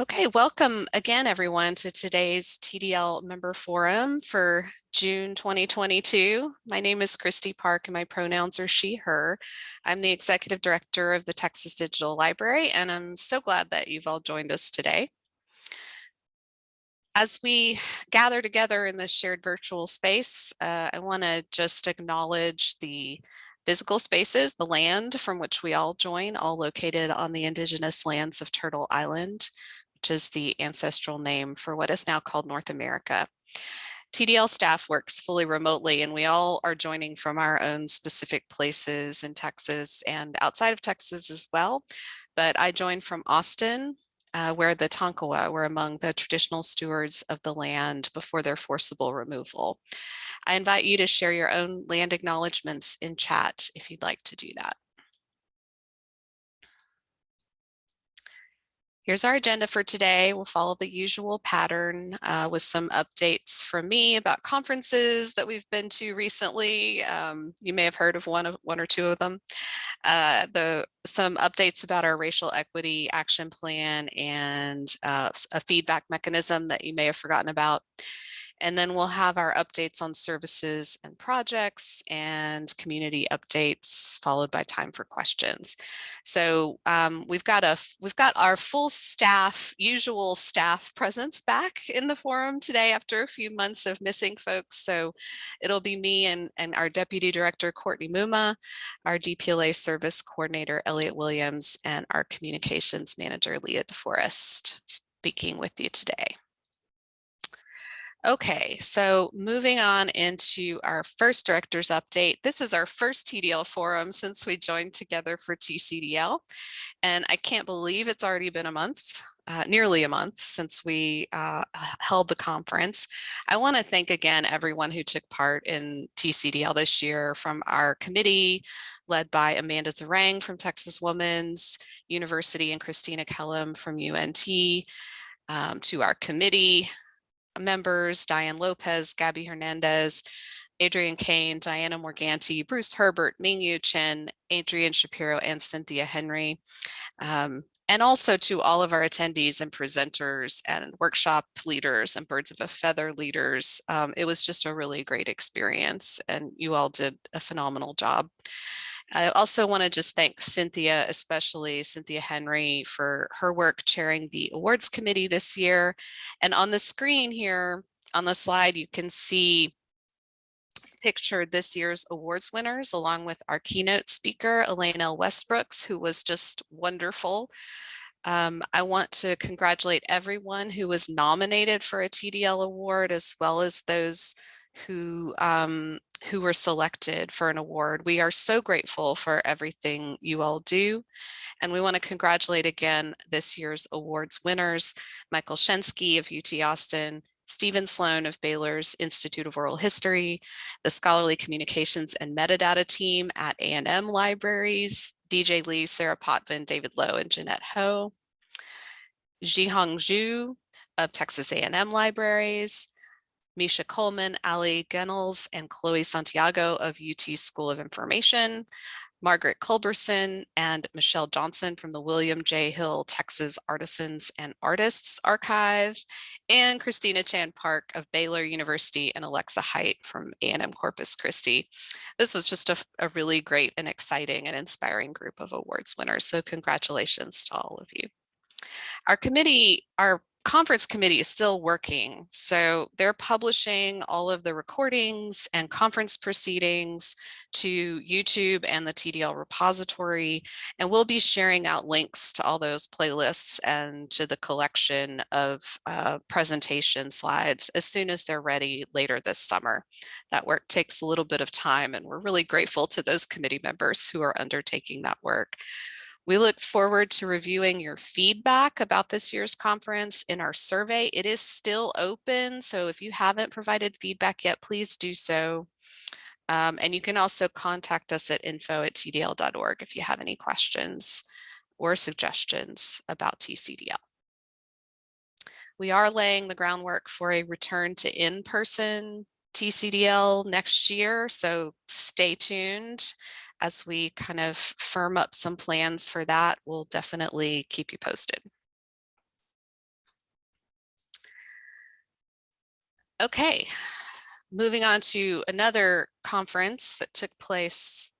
Okay, welcome again, everyone, to today's TDL member forum for June 2022. My name is Kristi Park and my pronouns are she, her. I'm the executive director of the Texas Digital Library, and I'm so glad that you've all joined us today. As we gather together in this shared virtual space, uh, I want to just acknowledge the physical spaces, the land from which we all join, all located on the indigenous lands of Turtle Island, which is the ancestral name for what is now called North America. TDL staff works fully remotely and we all are joining from our own specific places in Texas and outside of Texas as well. But I joined from Austin, uh, where the Tonkawa were among the traditional stewards of the land before their forcible removal. I invite you to share your own land acknowledgements in chat if you'd like to do that. Here's our agenda for today. We'll follow the usual pattern uh, with some updates from me about conferences that we've been to recently. Um, you may have heard of one of one or two of them. Uh, the some updates about our racial equity action plan and uh, a feedback mechanism that you may have forgotten about. And then we'll have our updates on services and projects and community updates followed by time for questions. So um, we've got a we've got our full staff, usual staff presence back in the forum today after a few months of missing folks. So it'll be me and, and our deputy director, Courtney Mumma, our DPLA service coordinator, Elliot Williams, and our communications manager, Leah DeForest, speaking with you today. Okay, so moving on into our first director's update. This is our first TDL forum since we joined together for TCDL. And I can't believe it's already been a month, uh, nearly a month since we uh, held the conference. I want to thank again everyone who took part in TCDL this year from our committee led by Amanda Zarang from Texas Women's University and Christina Kellum from UNT, um, to our committee, members, Diane Lopez, Gabby Hernandez, Adrian Kane, Diana Morganti, Bruce Herbert, Mingyu Chen, Adrian Shapiro, and Cynthia Henry. Um, and also to all of our attendees and presenters and workshop leaders and birds of a feather leaders. Um, it was just a really great experience and you all did a phenomenal job. I also want to just thank Cynthia, especially Cynthia Henry for her work chairing the awards committee this year. And on the screen here on the slide, you can see pictured this year's awards winners along with our keynote speaker, Elaine L. Westbrooks, who was just wonderful. Um, I want to congratulate everyone who was nominated for a TDL award as well as those who um, who were selected for an award. We are so grateful for everything you all do. And we want to congratulate again this year's awards winners, Michael Shensky of UT Austin, Stephen Sloan of Baylor's Institute of Oral History, the Scholarly Communications and Metadata team at A&M Libraries, DJ Lee, Sarah Potvin, David Lowe, and Jeanette Ho, Jihong Zhu of Texas A&M Libraries, Misha Coleman, Ali Gunnels, and Chloe Santiago of UT School of Information, Margaret Culberson and Michelle Johnson from the William J. Hill Texas Artisans and Artists Archive, and Christina Chan Park of Baylor University and Alexa Hight from A&M Corpus Christi. This was just a, a really great and exciting and inspiring group of awards winners. So congratulations to all of you. Our committee, our conference committee is still working. So they're publishing all of the recordings and conference proceedings to YouTube and the TDL repository. And we'll be sharing out links to all those playlists and to the collection of uh, presentation slides as soon as they're ready later this summer. That work takes a little bit of time and we're really grateful to those committee members who are undertaking that work. We look forward to reviewing your feedback about this year's conference in our survey. It is still open, so if you haven't provided feedback yet, please do so. Um, and you can also contact us at info at tdl.org if you have any questions or suggestions about TCDL. We are laying the groundwork for a return to in-person TCDL next year, so stay tuned as we kind of firm up some plans for that, we'll definitely keep you posted. Okay, moving on to another conference that took place,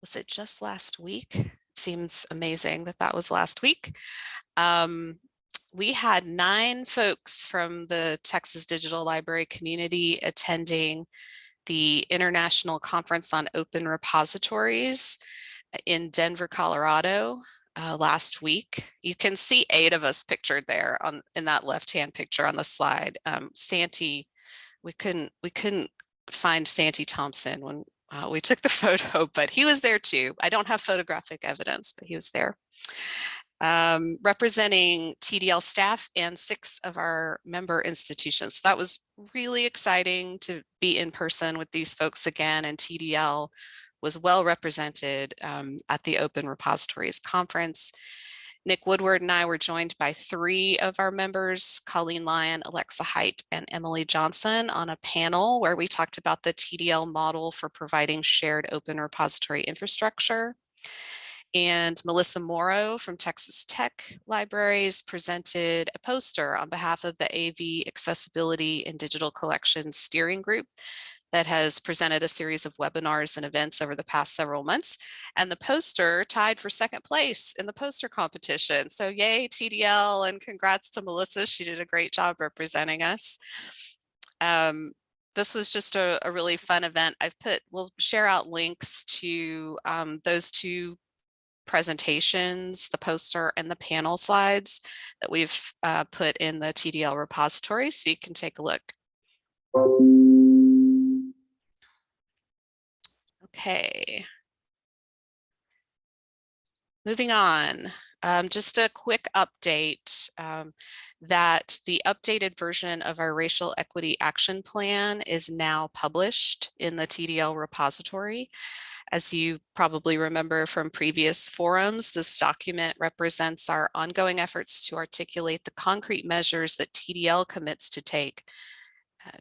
was it just last week? It seems amazing that that was last week. Um, we had nine folks from the Texas Digital Library community attending the International Conference on Open Repositories in Denver, Colorado uh, last week. You can see eight of us pictured there on in that left-hand picture on the slide. Um, Santi, we couldn't we couldn't find Santi Thompson when uh, we took the photo, but he was there too. I don't have photographic evidence, but he was there. Um, representing TDL staff and six of our member institutions. So that was really exciting to be in person with these folks again and TDL was well represented um, at the Open Repositories Conference. Nick Woodward and I were joined by three of our members, Colleen Lyon, Alexa Hight, and Emily Johnson on a panel where we talked about the TDL model for providing shared open repository infrastructure. And Melissa Morrow from Texas Tech Libraries presented a poster on behalf of the AV Accessibility and Digital Collections Steering Group that has presented a series of webinars and events over the past several months. And the poster tied for second place in the poster competition. So yay TDL and congrats to Melissa. She did a great job representing us. Um, this was just a, a, really fun event. I've put, we'll share out links to um, those two presentations, the poster and the panel slides that we've uh, put in the TDL repository so you can take a look. Okay. Moving on, um, just a quick update um, that the updated version of our Racial Equity Action Plan is now published in the TDL repository. As you probably remember from previous forums, this document represents our ongoing efforts to articulate the concrete measures that TDL commits to take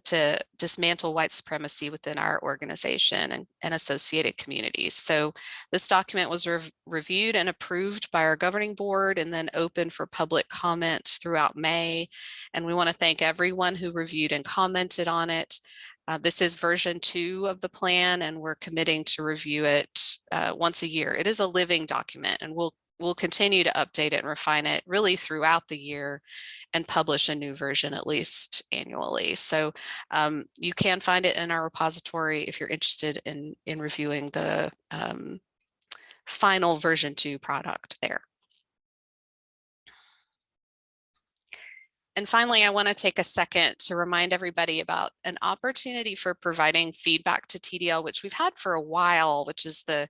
to dismantle white supremacy within our organization and, and associated communities. So this document was rev reviewed and approved by our governing board and then open for public comment throughout May. And we want to thank everyone who reviewed and commented on it. Uh, this is version two of the plan and we're committing to review it uh, once a year. It is a living document and we'll we'll continue to update it and refine it really throughout the year and publish a new version at least annually. So um, you can find it in our repository if you're interested in, in reviewing the um, final version two product there. And finally, I want to take a second to remind everybody about an opportunity for providing feedback to TDL, which we've had for a while, which is the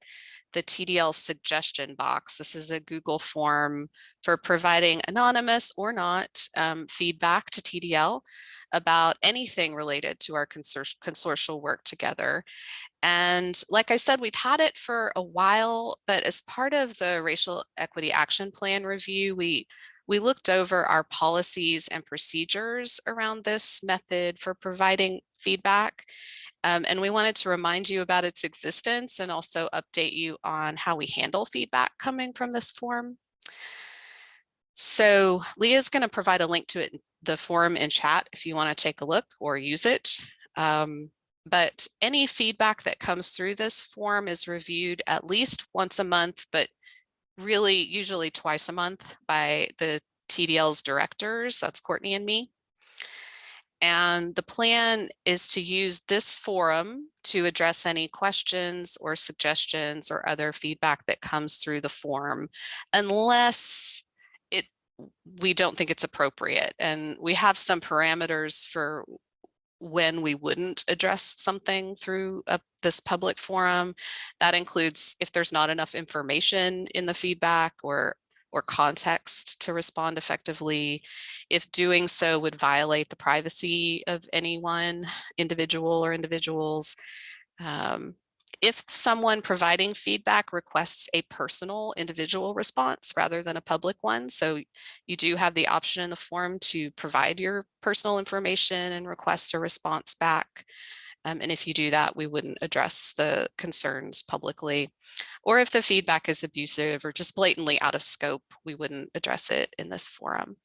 the TDL suggestion box. This is a Google form for providing anonymous or not um, feedback to TDL about anything related to our consor consortial work together. And like I said, we've had it for a while, but as part of the Racial Equity Action Plan review, we we looked over our policies and procedures around this method for providing feedback. Um, and we wanted to remind you about its existence and also update you on how we handle feedback coming from this form. So Leah is going to provide a link to it, the forum in chat if you want to take a look or use it. Um, but any feedback that comes through this form is reviewed at least once a month, but really usually twice a month by the TDL's directors, that's Courtney and me. And the plan is to use this forum to address any questions or suggestions or other feedback that comes through the form, unless it we don't think it's appropriate. And we have some parameters for when we wouldn't address something through a, this public forum. That includes if there's not enough information in the feedback or or context to respond effectively, if doing so would violate the privacy of anyone, individual or individuals. Um, if someone providing feedback requests a personal individual response rather than a public one, so you do have the option in the form to provide your personal information and request a response back. Um, and if you do that, we wouldn't address the concerns publicly. Or if the feedback is abusive or just blatantly out of scope, we wouldn't address it in this forum.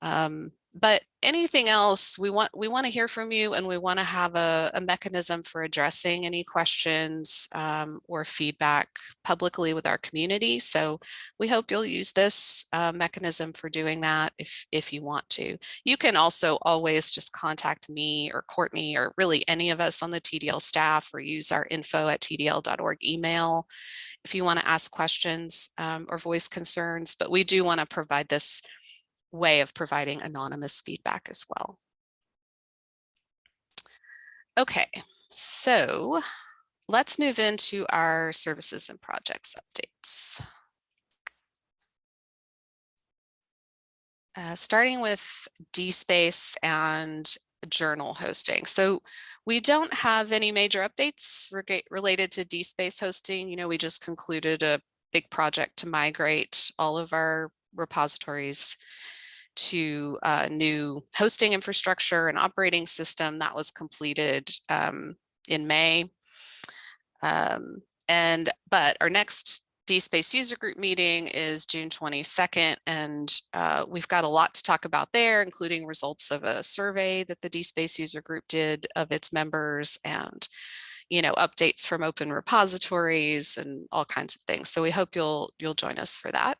Um, but anything else, we want we want to hear from you and we want to have a, a, mechanism for addressing any questions um, or feedback publicly with our community. So we hope you'll use this uh, mechanism for doing that if, if you want to. You can also always just contact me or Courtney or really any of us on the TDL staff or use our info at tdl.org email if you want to ask questions um, or voice concerns, but we do want to provide this way of providing anonymous feedback as well. Okay, so let's move into our services and projects updates. Uh, starting with DSpace and journal hosting. So we don't have any major updates related to DSpace hosting. You know, we just concluded a big project to migrate all of our repositories to a new hosting infrastructure and operating system that was completed um, in May. Um, and but our next DSpace user group meeting is June 22nd, and uh, we've got a lot to talk about there, including results of a survey that the DSpace user group did of its members and you know, updates from open repositories and all kinds of things. So we hope you'll you'll join us for that.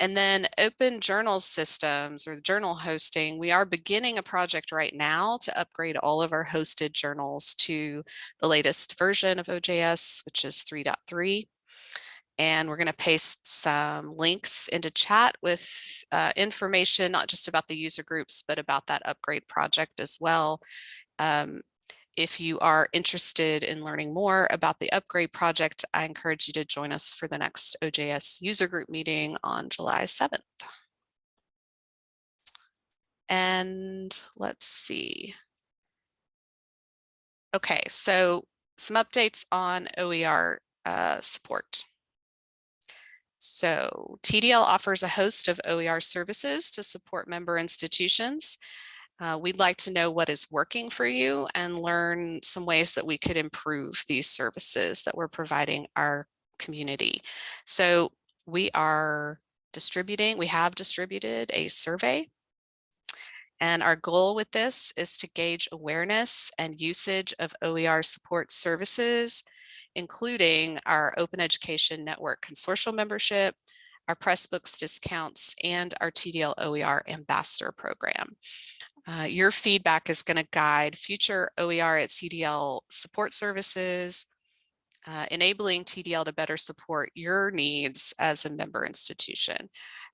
And then open journal systems or journal hosting, we are beginning a project right now to upgrade all of our hosted journals to the latest version of OJS, which is 3.3. And we're going to paste some links into chat with uh, information, not just about the user groups, but about that upgrade project as well. Um, if you are interested in learning more about the upgrade project, I encourage you to join us for the next OJS user group meeting on July 7th. And let's see. Okay, so some updates on OER uh, support. So TDL offers a host of OER services to support member institutions. Uh, we'd like to know what is working for you and learn some ways that we could improve these services that we're providing our community. So we are distributing, we have distributed a survey and our goal with this is to gauge awareness and usage of OER support services, including our Open Education Network Consortium membership, our Pressbooks discounts, and our TDL OER Ambassador Program. Uh, your feedback is going to guide future OER at TDL support services, uh, enabling TDL to better support your needs as a member institution.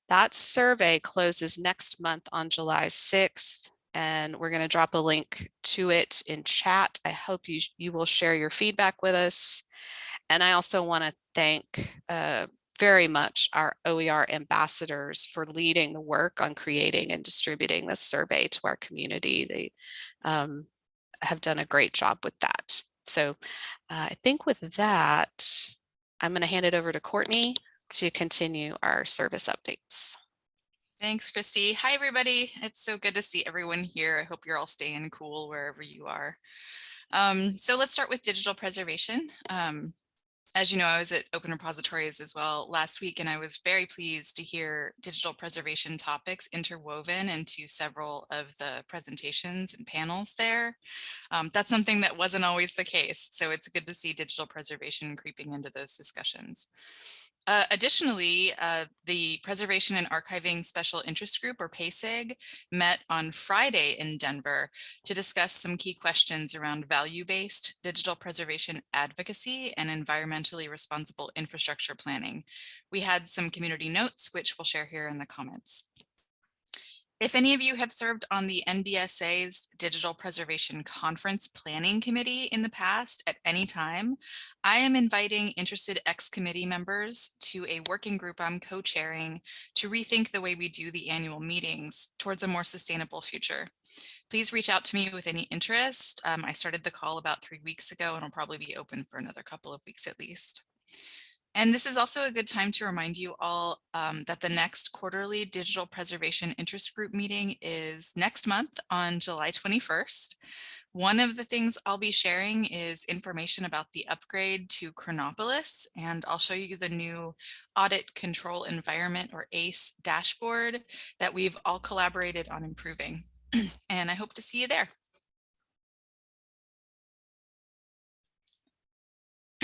That survey closes next month on July 6th, and we're going to drop a link to it in chat. I hope you, you will share your feedback with us. And I also want to thank uh, very much our OER ambassadors for leading the work on creating and distributing this survey to our community. They um, have done a great job with that. So uh, I think with that, I'm going to hand it over to Courtney to continue our service updates. Thanks, Kristi. Hi, everybody. It's so good to see everyone here. I hope you're all staying cool wherever you are. Um, so let's start with digital preservation. Um, as you know, I was at Open Repositories as well last week, and I was very pleased to hear digital preservation topics interwoven into several of the presentations and panels there. Um, that's something that wasn't always the case, so it's good to see digital preservation creeping into those discussions. Uh, additionally, uh, the Preservation and Archiving Special Interest Group, or PASIG, met on Friday in Denver to discuss some key questions around value-based digital preservation advocacy and environmentally responsible infrastructure planning. We had some community notes, which we'll share here in the comments. If any of you have served on the NDSA's Digital Preservation Conference Planning Committee in the past at any time, I am inviting interested ex-committee members to a working group I'm co-chairing to rethink the way we do the annual meetings towards a more sustainable future. Please reach out to me with any interest. Um, I started the call about three weeks ago and will probably be open for another couple of weeks at least. And this is also a good time to remind you all um, that the next quarterly digital preservation interest group meeting is next month on July 21st. One of the things I'll be sharing is information about the upgrade to Chronopolis, and I'll show you the new Audit Control Environment or ACE dashboard that we've all collaborated on improving. and I hope to see you there.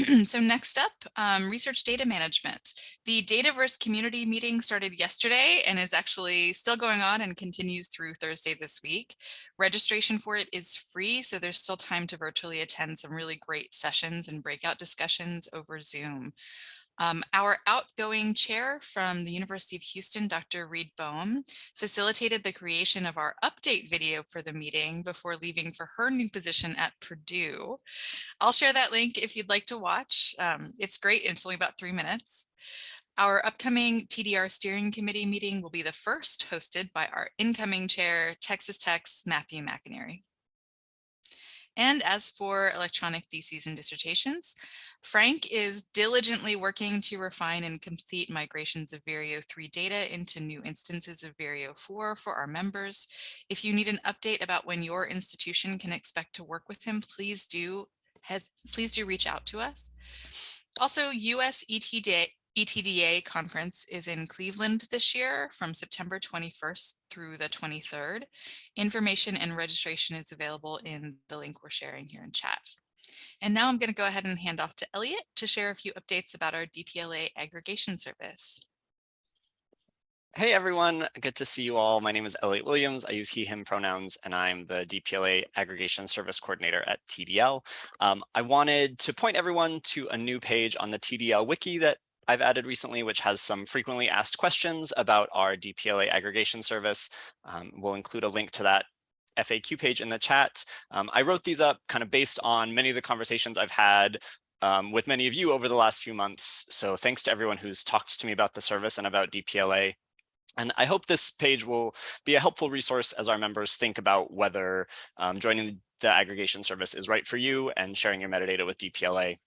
so next up, um, research data management. The Dataverse community meeting started yesterday and is actually still going on and continues through Thursday this week. Registration for it is free, so there's still time to virtually attend some really great sessions and breakout discussions over Zoom. Um, our outgoing chair from the University of Houston, Dr. Reid Boehm, facilitated the creation of our update video for the meeting before leaving for her new position at Purdue. I'll share that link if you'd like to watch. Um, it's great. It's only about three minutes. Our upcoming TDR steering committee meeting will be the first hosted by our incoming chair, Texas Tech's Matthew McInerney. And as for electronic theses and dissertations, Frank is diligently working to refine and complete migrations of Vireo 3 data into new instances of Vireo 4 for our members. If you need an update about when your institution can expect to work with him, please do has please do reach out to us. Also, US ETD, ETDA conference is in Cleveland this year from September 21st through the 23rd. Information and registration is available in the link we're sharing here in chat. And now I'm going to go ahead and hand off to Elliot to share a few updates about our DPLA aggregation service. Hey everyone, good to see you all. My name is Elliot Williams. I use he, him pronouns, and I'm the DPLA Aggregation Service Coordinator at TDL. Um, I wanted to point everyone to a new page on the TDL wiki that I've added recently, which has some frequently asked questions about our DPLA aggregation service. Um, we'll include a link to that FAQ page in the chat. Um, I wrote these up kind of based on many of the conversations I've had um, with many of you over the last few months. So thanks to everyone who's talked to me about the service and about DPLA. And I hope this page will be a helpful resource as our members think about whether um, joining the aggregation service is right for you and sharing your metadata with DPLA.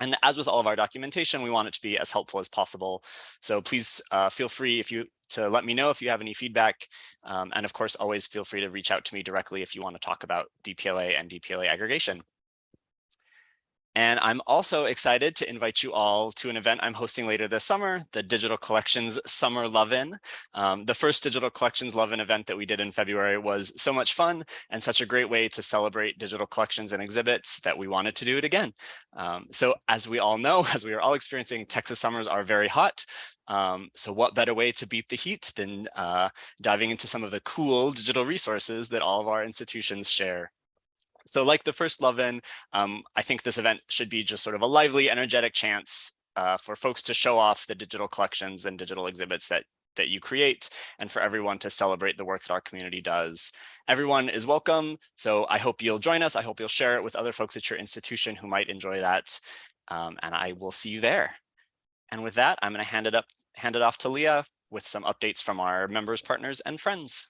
And as with all of our documentation, we want it to be as helpful as possible. So please uh, feel free if you to let me know if you have any feedback. Um, and of course, always feel free to reach out to me directly if you want to talk about DPLA and DPLA aggregation. And I'm also excited to invite you all to an event I'm hosting later this summer, the Digital Collections Summer Love-In. Um, the first Digital Collections Love-In event that we did in February was so much fun and such a great way to celebrate digital collections and exhibits that we wanted to do it again. Um, so as we all know, as we are all experiencing, Texas summers are very hot. Um, so what better way to beat the heat than uh, diving into some of the cool digital resources that all of our institutions share. So like the first Love-In, um, I think this event should be just sort of a lively, energetic chance uh, for folks to show off the digital collections and digital exhibits that that you create and for everyone to celebrate the work that our community does. Everyone is welcome. So I hope you'll join us. I hope you'll share it with other folks at your institution who might enjoy that. Um, and I will see you there. And with that, I'm going to hand it up, hand it off to Leah with some updates from our members, partners, and friends.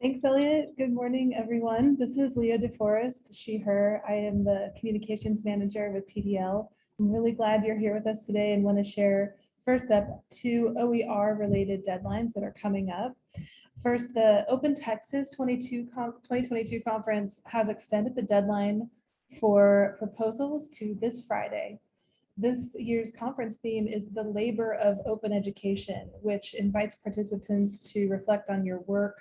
Thanks, Elliot. Good morning, everyone. This is Leah DeForest, she, her. I am the communications manager with TDL. I'm really glad you're here with us today and want to share first up two OER related deadlines that are coming up. First, the Open Texas 22 2022 conference has extended the deadline for proposals to this Friday. This year's conference theme is the labor of open education, which invites participants to reflect on your work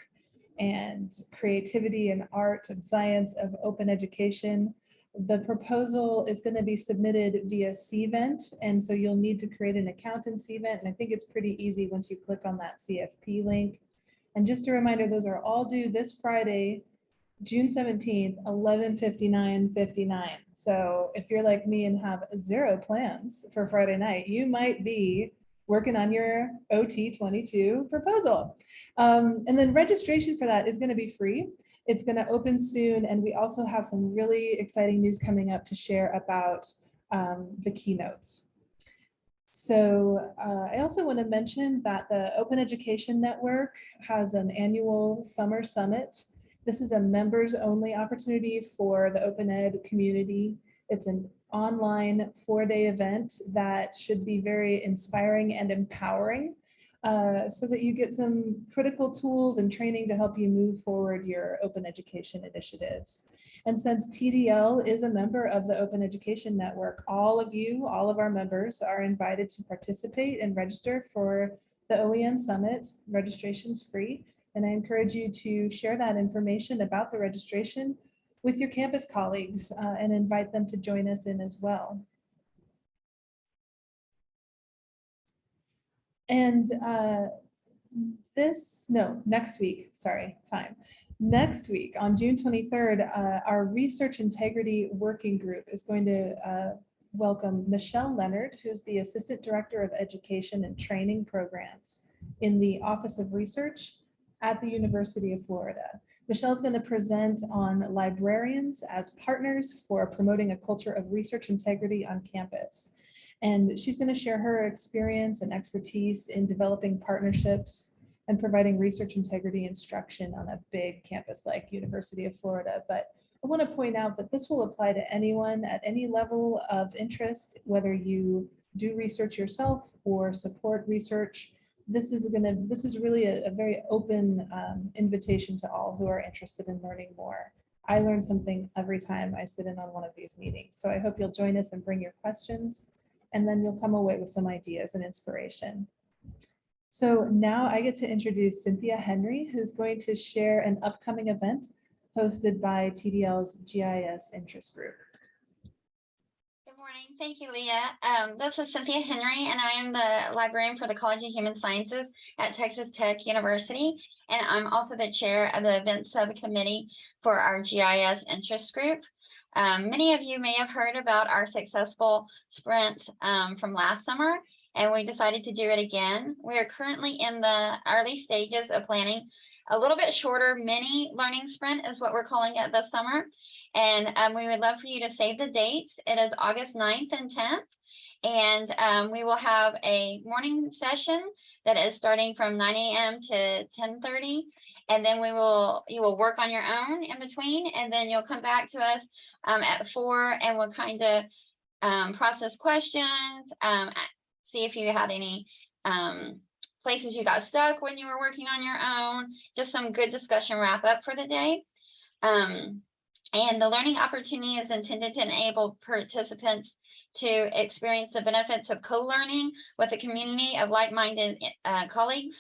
and creativity and art and science of open education. The proposal is going to be submitted via CVent, and so you'll need to create an account in CVent, and I think it's pretty easy once you click on that CFP link. And just a reminder, those are all due this Friday, June 17th, 11:59:59. So if you're like me and have zero plans for Friday night, you might be working on your OT22 proposal. Um, and then registration for that is going to be free. It's going to open soon. And we also have some really exciting news coming up to share about um, the keynotes. So uh, I also want to mention that the Open Education Network has an annual summer summit. This is a members only opportunity for the open ed community. It's an online four-day event that should be very inspiring and empowering uh, so that you get some critical tools and training to help you move forward your open education initiatives. And since TDL is a member of the Open Education Network, all of you, all of our members are invited to participate and register for the OEN Summit. Registration's free. And I encourage you to share that information about the registration with your campus colleagues uh, and invite them to join us in as well. And uh, this, no, next week, sorry, time. Next week, on June 23rd, uh, our Research Integrity Working Group is going to uh, welcome Michelle Leonard, who's the Assistant Director of Education and Training Programs in the Office of Research at the University of Florida. Michelle's going to present on librarians as partners for promoting a culture of research integrity on campus. And she's going to share her experience and expertise in developing partnerships and providing research integrity instruction on a big campus like University of Florida. But I want to point out that this will apply to anyone at any level of interest, whether you do research yourself or support research. This is going to, this is really a, a very open um, invitation to all who are interested in learning more. I learn something every time I sit in on one of these meetings. So I hope you'll join us and bring your questions and then you'll come away with some ideas and inspiration. So now I get to introduce Cynthia Henry, who's going to share an upcoming event hosted by TDL's GIS interest group. Morning. Thank you, Leah. Um, this is Cynthia Henry, and I am the librarian for the College of Human Sciences at Texas Tech University. And I'm also the chair of the event subcommittee for our GIS interest group. Um, many of you may have heard about our successful sprint um, from last summer, and we decided to do it again. We are currently in the early stages of planning a little bit shorter mini learning sprint is what we're calling it this summer. And um, we would love for you to save the dates. It is August 9th and 10th. And um, we will have a morning session that is starting from 9 a.m. to 10.30. And then we will, you will work on your own in between. And then you'll come back to us um, at four and we'll kind of um, process questions, um, see if you had any um, places you got stuck when you were working on your own, just some good discussion wrap up for the day. Um, and the learning opportunity is intended to enable participants to experience the benefits of co-learning with a community of like-minded uh, colleagues,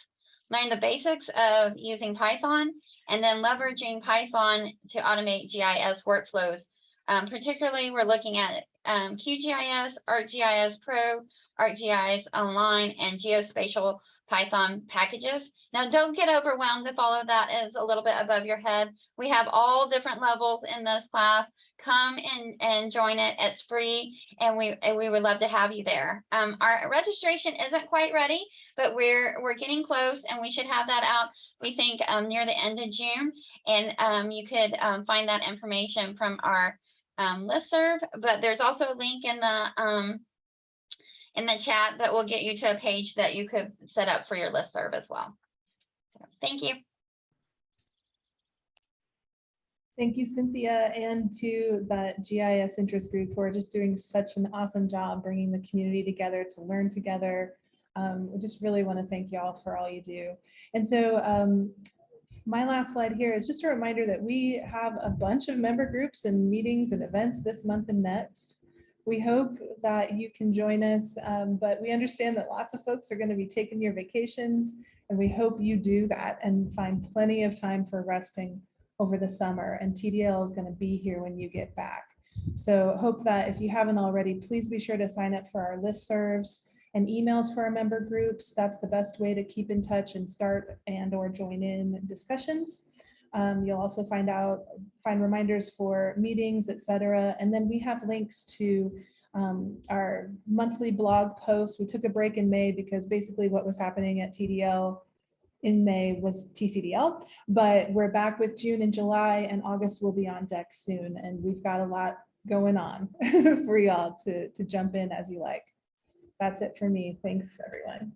learn the basics of using Python, and then leveraging Python to automate GIS workflows. Um, particularly, we're looking at um, QGIS, ArcGIS Pro, ArcGIS Online, and Geospatial Python packages. Now, don't get overwhelmed if all of that is a little bit above your head. We have all different levels in this class. Come and, and join it. It's free, and we and we would love to have you there. Um, our registration isn't quite ready, but we're we're getting close, and we should have that out. We think um, near the end of June, and um, you could um, find that information from our um, listserv. But there's also a link in the um, in the chat that will get you to a page that you could set up for your list serve as well. Thank you. Thank you, Cynthia, and to the GIS interest group who are just doing such an awesome job bringing the community together to learn together. Um, we just really want to thank y'all for all you do. And so um, my last slide here is just a reminder that we have a bunch of member groups and meetings and events this month and next. We hope that you can join us, um, but we understand that lots of folks are going to be taking your vacations, and we hope you do that and find plenty of time for resting over the summer. And TDL is going to be here when you get back. So hope that if you haven't already, please be sure to sign up for our listservs and emails for our member groups. That's the best way to keep in touch and start and or join in discussions. Um, you'll also find out, find reminders for meetings, etc. And then we have links to um, our monthly blog posts. We took a break in May because basically what was happening at TDL in May was TCDL, but we're back with June and July and August will be on deck soon. And we've got a lot going on for y'all to, to jump in as you like. That's it for me. Thanks, everyone.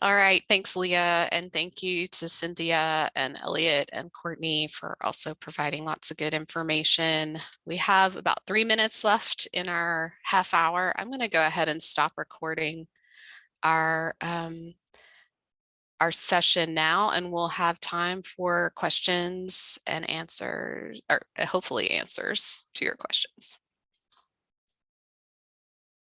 All right, thanks Leah, and thank you to Cynthia and Elliot and Courtney for also providing lots of good information. We have about three minutes left in our half hour. I'm going to go ahead and stop recording our um, our session now and we'll have time for questions and answers, or uh, hopefully answers to your questions.